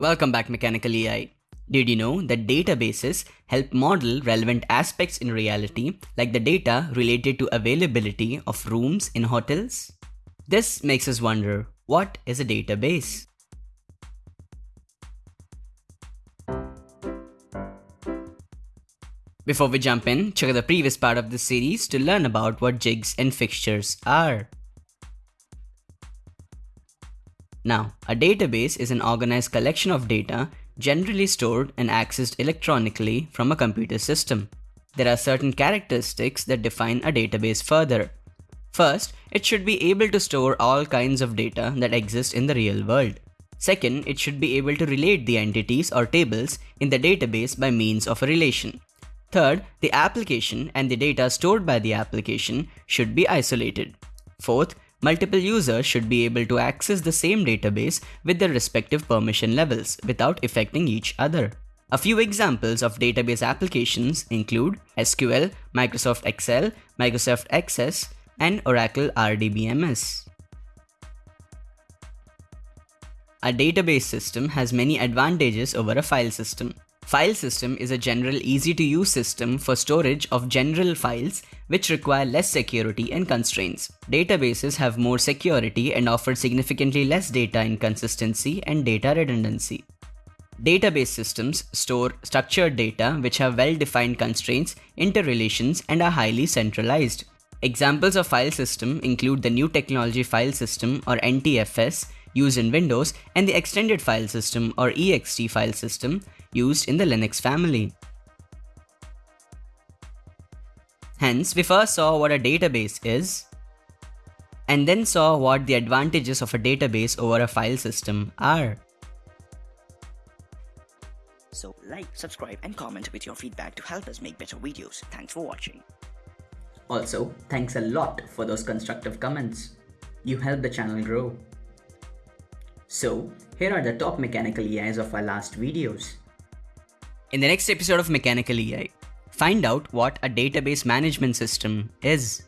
Welcome back Mechanical EI. Did you know that databases help model relevant aspects in reality like the data related to availability of rooms in hotels? This makes us wonder, what is a database? Before we jump in, check out the previous part of this series to learn about what jigs and fixtures are. Now, a database is an organized collection of data generally stored and accessed electronically from a computer system. There are certain characteristics that define a database further. First, it should be able to store all kinds of data that exist in the real world. Second, it should be able to relate the entities or tables in the database by means of a relation. Third, the application and the data stored by the application should be isolated. Fourth, multiple users should be able to access the same database with their respective permission levels without affecting each other. A few examples of database applications include SQL, Microsoft Excel, Microsoft Access, and Oracle RDBMS. A database system has many advantages over a file system. File system is a general easy to use system for storage of general files which require less security and constraints. Databases have more security and offer significantly less data inconsistency and data redundancy. Database systems store structured data which have well-defined constraints, interrelations, and are highly centralized. Examples of file system include the New Technology File System or NTFS used in Windows and the Extended File System or EXT file system used in the Linux family. Hence, we first saw what a database is, and then saw what the advantages of a database over a file system are. So like, subscribe and comment with your feedback to help us make better videos. Thanks for watching. Also, thanks a lot for those constructive comments. You help the channel grow. So, here are the top mechanical EIs of our last videos. In the next episode of Mechanical EI, find out what a database management system is.